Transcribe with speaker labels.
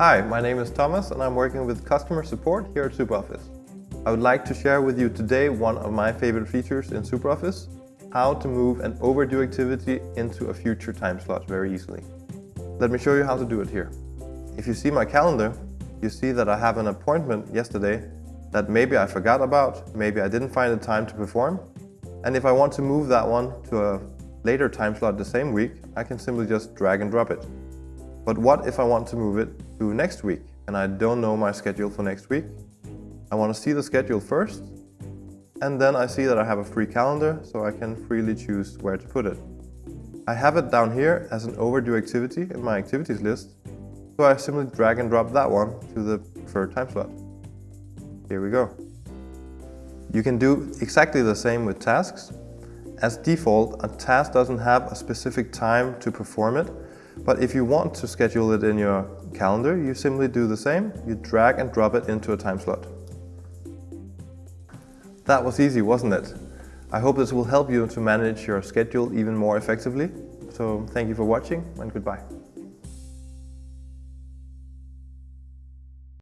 Speaker 1: Hi, my name is Thomas and I'm working with customer support here at SuperOffice. I would like to share with you today one of my favorite features in SuperOffice, how to move an overdue activity into a future time slot very easily. Let me show you how to do it here. If you see my calendar, you see that I have an appointment yesterday that maybe I forgot about, maybe I didn't find the time to perform. And if I want to move that one to a later time slot the same week, I can simply just drag and drop it. But what if I want to move it to next week and I don't know my schedule for next week? I want to see the schedule first and then I see that I have a free calendar so I can freely choose where to put it. I have it down here as an overdue activity in my activities list so I simply drag and drop that one to the preferred time slot. Here we go. You can do exactly the same with tasks. As default, a task doesn't have a specific time to perform it, but if you want to schedule it in your calendar, you simply do the same. You drag and drop it into a time slot. That was easy, wasn't it? I hope this will help you to manage your schedule even more effectively. So thank you for watching and goodbye.